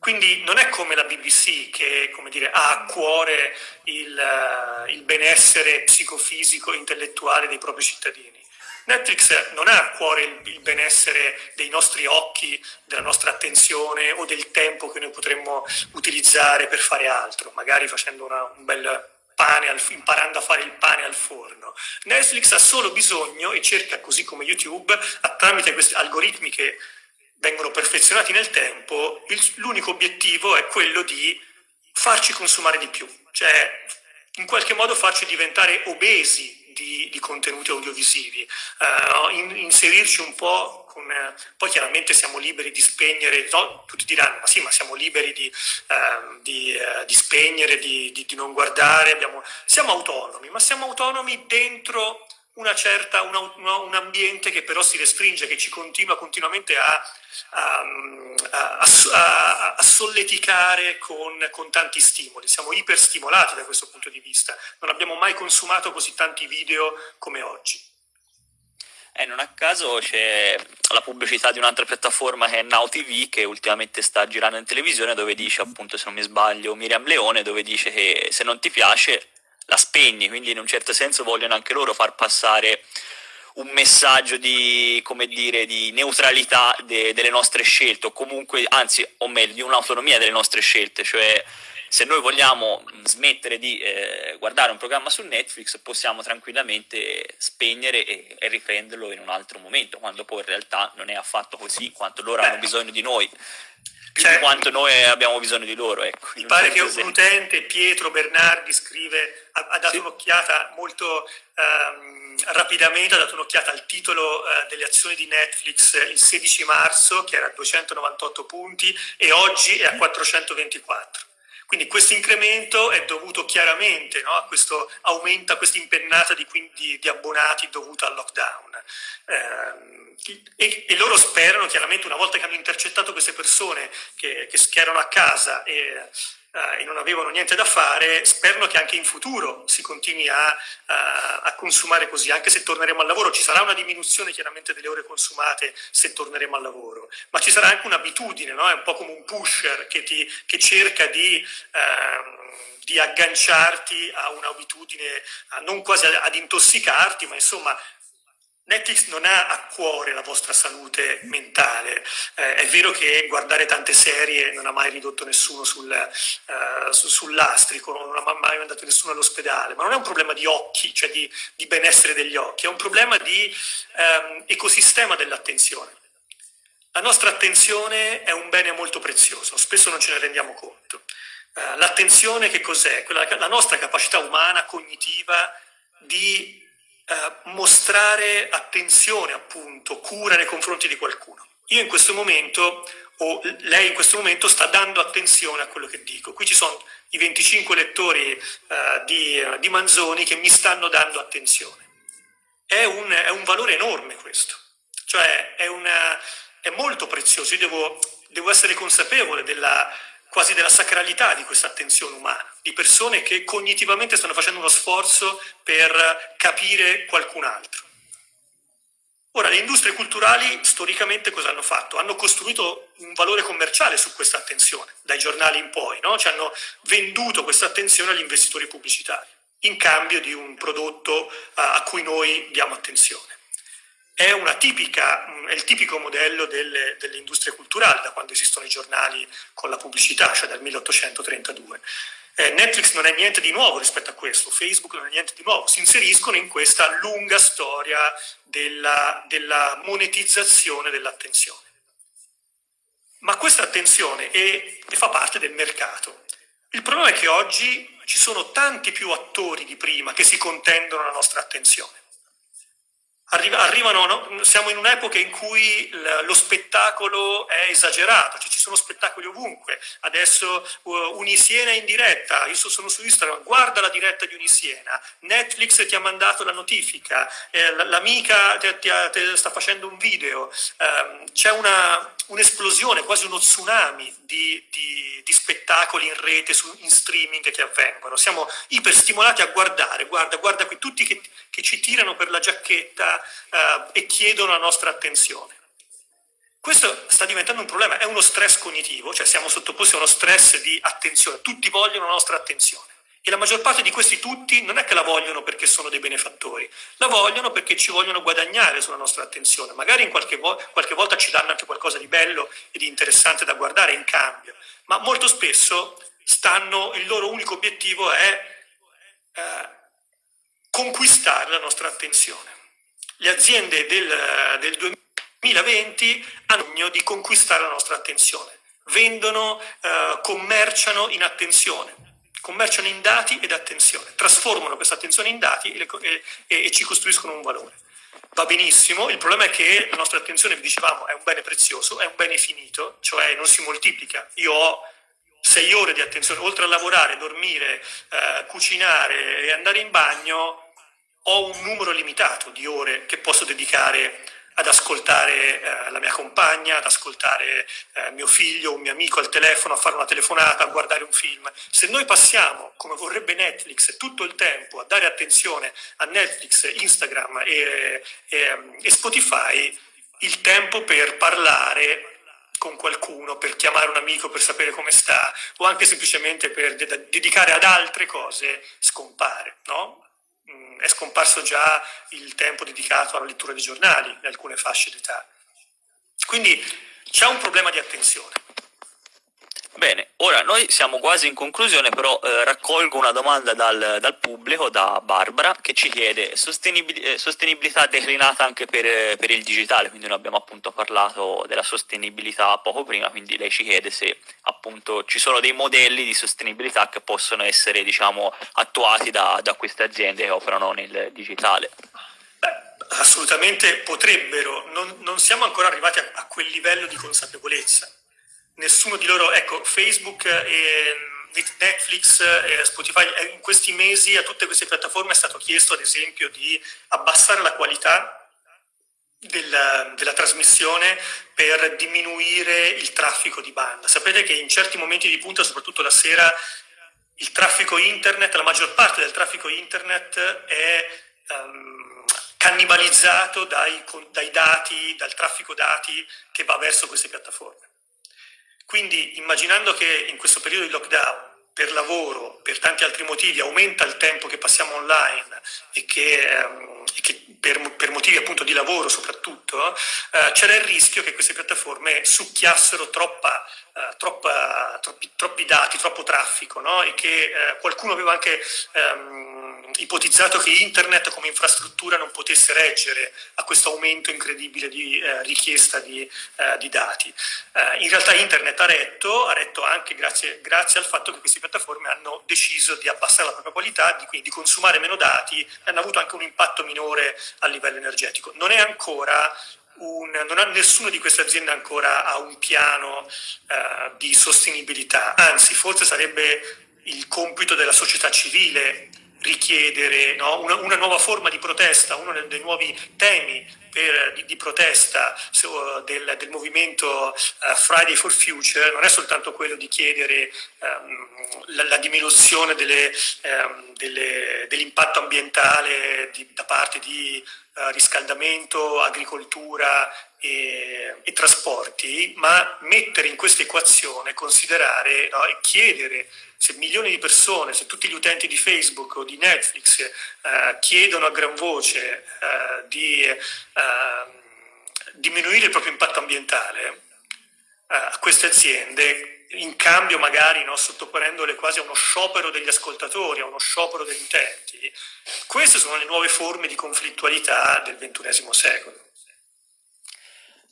Quindi non è come la BBC che dire, ha a cuore il, uh, il benessere psicofisico e intellettuale dei propri cittadini. Netflix non ha a cuore il, il, benessere dei nostri occhi, della nostra attenzione o del tempo che noi potremmo utilizzare per fare altro, magari facendo una, un bel al, imparando a fare il pane al forno. Netflix ha solo bisogno e cerca, così come YouTube, tramite questi algoritmi che vengono perfezionati nel tempo, l'unico obiettivo è quello di farci consumare di più, cioè in qualche modo farci diventare obesi di, di contenuti audiovisivi, uh, in, inserirci un po' con... Uh, poi chiaramente siamo liberi di spegnere, no? tutti diranno ma sì ma siamo liberi di, uh, di, di spegnere, di, non guardare, abbiamo, siamo autonomi, ma siamo autonomi dentro certa, una, una, un ambiente che però si restringe, che ci continua continuamente a, a, a, a solleticare con, con, tanti stimoli. Siamo iperstimolati da questo punto di vista. Non abbiamo mai consumato così tanti video come oggi. Eh, non a caso c'è la pubblicità di un'altra piattaforma che è Now TV che ultimamente sta girando in televisione dove dice appunto se non mi sbaglio Miriam Leone dove dice che se non ti piace la spegni, quindi in un certo senso vogliono anche loro far passare un messaggio di, dire, di neutralità de, delle nostre scelte, o comunque, anzi, o meglio, di un'autonomia delle nostre scelte, cioè se noi vogliamo smettere di eh, guardare un programma su Netflix possiamo tranquillamente spegnere e, e, riprenderlo in un altro momento, quando poi in realtà non è affatto così, quanto loro hanno bisogno di noi più cioè, di quanto noi abbiamo bisogno di loro. Ecco, mi pare che un utente, Pietro Bernardi, scrive, ha, ha dato sì. un'occhiata molto um, rapidamente, ha dato un'occhiata al titolo uh, delle azioni di Netflix il 16 marzo, che era a 298 punti, e oggi è a 424. Quindi questo incremento è dovuto chiaramente no, a questo aumento, a questa impennata di, di, di abbonati dovuta al lockdown. Eh, e, e, loro sperano chiaramente una volta che hanno intercettato queste persone che, che erano a casa e eh, e non avevano niente da fare, sperano che anche in futuro si continui a, a, a, consumare così, anche se torneremo al lavoro. Ci sarà una diminuzione chiaramente delle ore consumate se torneremo al lavoro, ma ci sarà anche un'abitudine, no? è un po' come un pusher che, ti, che cerca di... Ehm, di agganciarti a un'abitudine, non quasi ad intossicarti, ma insomma Netflix non ha a cuore la vostra salute mentale, eh, è vero che guardare tante serie non ha mai ridotto nessuno sul, uh, su, sull'astrico, non ha mai mandato nessuno all'ospedale, ma non è un problema di occhi, cioè di, di benessere degli occhi, è un problema di um, ecosistema dell'attenzione. La nostra attenzione è un bene molto prezioso, spesso non ce ne rendiamo conto. Uh, l'attenzione che cos'è? Quella, la nostra capacità umana, cognitiva, di eh, mostrare attenzione, appunto, cura nei confronti di qualcuno. Io in questo momento, o lei in questo momento, sta dando attenzione a quello che dico. Qui ci sono i 25 lettori eh, di, di, Manzoni che mi stanno dando attenzione. È un, è un valore enorme questo, cioè è, una, è molto prezioso. Io devo, devo essere consapevole della, quasi della sacralità di questa attenzione umana, di persone che cognitivamente stanno facendo uno sforzo per capire qualcun altro. Ora, le industrie culturali storicamente cosa hanno fatto? Hanno costruito un valore commerciale su questa attenzione, dai giornali in poi, no? Ci hanno venduto questa attenzione agli investitori pubblicitari, in cambio di un prodotto a cui noi diamo attenzione è, tipica, è il tipico modello delle, delle, industrie culturali da quando esistono i giornali con la pubblicità, cioè dal 1832. Eh, Netflix non è niente di nuovo rispetto a questo, Facebook non è niente di nuovo, si inseriscono in questa lunga storia della, della monetizzazione dell'attenzione. Ma questa attenzione è, fa parte del mercato. Il problema è che oggi ci sono tanti più attori di prima che si contendono la nostra attenzione arrivano, no? siamo in un'epoca in cui lo spettacolo è esagerato, cioè ci sono spettacoli ovunque. Adesso uh, Unisiena in diretta, io sono su Instagram, guarda la diretta di Unisiena, Netflix ti ha mandato la notifica, eh, l'amica ti, ti, ti, sta facendo un video, um, c'è un'esplosione, quasi uno tsunami di, di, di spettacoli in rete, su, in streaming che avvengono. Siamo iperstimolati a guardare, guarda, guarda qui, tutti che, che ci tirano per la giacchetta, eh, e chiedono la nostra attenzione. Questo sta diventando un problema, è uno stress cognitivo, cioè siamo sottoposti a uno stress di attenzione, tutti vogliono la nostra attenzione. E la maggior parte di questi tutti non è che la vogliono perché sono dei benefattori, la vogliono perché ci vogliono guadagnare sulla nostra attenzione. Magari qualche, vo qualche volta ci danno anche qualcosa di bello e di interessante da guardare in cambio, ma molto spesso stanno, il loro unico obiettivo è eh, conquistare la nostra attenzione le aziende del, del 2020 hanno bisogno di conquistare la nostra attenzione, vendono, eh, commerciano in attenzione, commerciano in dati ed attenzione, trasformano questa attenzione in dati e, e, e ci costruiscono un valore. Va benissimo, il problema è che la nostra attenzione, vi dicevamo, è un bene prezioso, è un bene finito, cioè non si moltiplica. Io ho sei ore di attenzione, oltre a lavorare, dormire, eh, cucinare e andare in bagno, ho un numero limitato di ore che posso dedicare ad ascoltare eh, la mia compagna, ad ascoltare eh, mio figlio, un mio amico al telefono, a fare una telefonata, a guardare un film. Se noi passiamo, come vorrebbe Netflix, tutto il tempo a dare attenzione a Netflix, Instagram e, e, e Spotify, il tempo per parlare con qualcuno, per chiamare un amico, per sapere come sta, o anche semplicemente per de dedicare ad altre cose, scompare. No? È scomparso già il tempo dedicato alla lettura dei giornali in alcune fasce d'età. Quindi c'è un problema di attenzione. Bene, ora noi siamo quasi in conclusione, però eh, raccolgo una domanda dal, dal, pubblico, da Barbara, che ci chiede sostenibil eh, sostenibilità declinata anche per, per, il digitale, quindi noi abbiamo appunto parlato della sostenibilità poco prima, quindi lei ci chiede se appunto ci sono dei modelli di sostenibilità che possono essere diciamo attuati da, da queste aziende che operano nel digitale. Beh, assolutamente potrebbero, non, non, siamo ancora arrivati a, a quel livello di consapevolezza nessuno di loro, ecco, Facebook e, Netflix, eh, Spotify, in questi mesi a tutte queste piattaforme è stato chiesto ad esempio di abbassare la qualità della, della, trasmissione per diminuire il traffico di banda. Sapete che in certi momenti di punta, soprattutto la sera, il traffico internet, la maggior parte del traffico internet è um, cannibalizzato dai, dai dati, dal traffico dati che va verso queste piattaforme. Quindi immaginando che in questo periodo di lockdown per lavoro, per tanti altri motivi, aumenta il tempo che passiamo online e che, ehm, e che per, per, motivi appunto di lavoro soprattutto, eh, c'era il rischio che queste piattaforme succhiassero troppa, eh, troppa, troppi, troppi, dati, troppo traffico no? e che eh, qualcuno aveva anche ehm, ipotizzato che internet come infrastruttura non potesse reggere a questo aumento incredibile di eh, richiesta di, eh, di dati. Eh, in realtà internet ha retto, ha retto anche grazie, grazie, al fatto che queste piattaforme hanno deciso di abbassare la propria qualità, di, quindi di consumare meno dati e hanno avuto anche un impatto minore a livello energetico. Non è ancora un, non ha, nessuna di queste aziende ancora ha un piano uh, di sostenibilità, anzi forse sarebbe il compito della società civile richiedere no? una, una, nuova forma di protesta, uno dei, nuovi temi per, di, di, protesta so, del, del, movimento uh, Friday for Future non è soltanto quello di chiedere um, la, la, diminuzione um, dell'impatto ambientale di, da parte di uh, riscaldamento, agricoltura e, e, trasporti, ma mettere in questa equazione, considerare no, e chiedere se milioni di persone, se tutti gli utenti di Facebook o di Netflix eh, chiedono a gran voce eh, di eh, diminuire il proprio impatto ambientale eh, a queste aziende, in cambio magari no, sottoponendole quasi a uno sciopero degli ascoltatori, a uno sciopero degli utenti, queste sono le nuove forme di conflittualità del XXI secolo.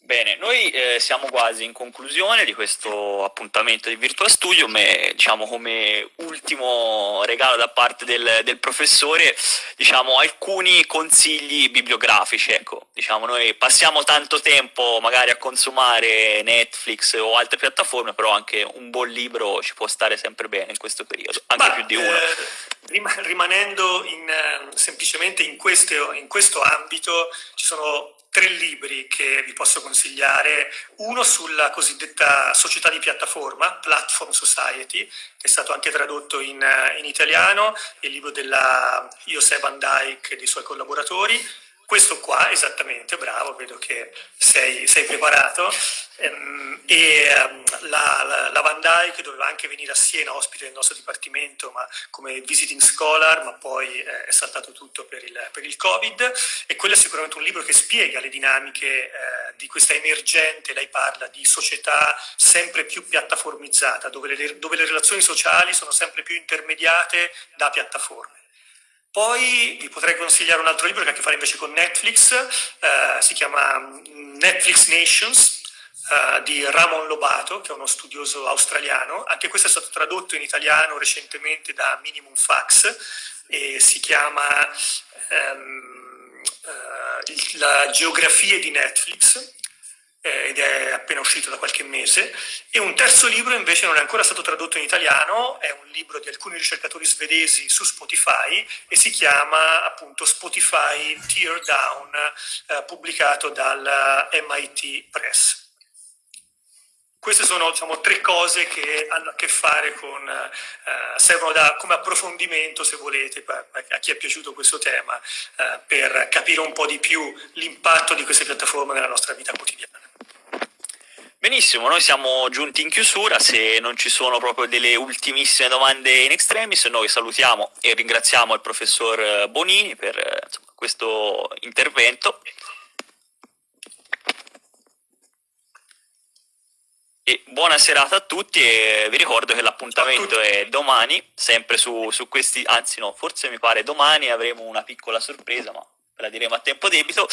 Bene, noi eh, siamo quasi in conclusione di questo appuntamento di Virtual Studio, e diciamo come ultimo regalo da parte del, del, professore, diciamo alcuni consigli bibliografici, ecco, diciamo noi passiamo tanto tempo magari a consumare Netflix o altre piattaforme, però anche un buon libro ci può stare sempre bene in questo periodo, anche Ma, più di uno. Eh, rimanendo in, eh, semplicemente in questo, in questo ambito, ci sono tre libri che vi posso consigliare, uno sulla cosiddetta società di piattaforma, Platform Society, che è stato anche tradotto in, in italiano, il libro della José Van Dyke e dei suoi collaboratori, questo qua, esattamente, bravo, vedo che sei, sei preparato, ehm, e um, la, la, la, Van Dyke doveva anche venire a Siena, ospite del nostro dipartimento, ma come visiting scholar, ma poi eh, è saltato tutto per il, per il, Covid, e quello è sicuramente un libro che spiega le dinamiche eh, di questa emergente, lei parla di società sempre più piattaformizzata, dove le, dove le relazioni sociali sono sempre più intermediate da piattaforme. Poi vi potrei consigliare un altro libro che ha a che fare invece con Netflix, eh, si chiama mm, Netflix Nations, eh, di Ramon Lobato, che è uno studioso australiano. Anche questo è stato tradotto in italiano recentemente da Minimum Fax e si chiama ehm, eh, La geografia di Netflix eh, ed è appena uscito da qualche mese, e un terzo libro invece non è ancora stato tradotto in italiano, è un libro di alcuni ricercatori svedesi su Spotify e si chiama appunto Spotify Tear Down, eh, pubblicato dal MIT Press. Queste sono diciamo, tre cose che hanno a che fare con, eh, servono da, come approfondimento, se volete, a chi è piaciuto questo tema, eh, per capire un po' di più l'impatto di queste piattaforme nella nostra vita quotidiana. Benissimo, noi siamo giunti in chiusura, se non ci sono proprio delle ultimissime domande in extremis, noi salutiamo e ringraziamo il professor Bonini per insomma, questo intervento. E buona serata a tutti e vi ricordo che l'appuntamento è domani, sempre su, su questi, anzi no, forse mi pare domani avremo una piccola sorpresa, ma la diremo a tempo debito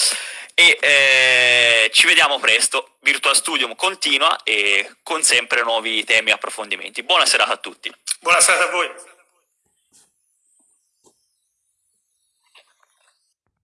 e eh, ci vediamo presto. Virtual Studium continua e con sempre nuovi temi e approfondimenti. Buona serata a tutti. Buona serata a voi.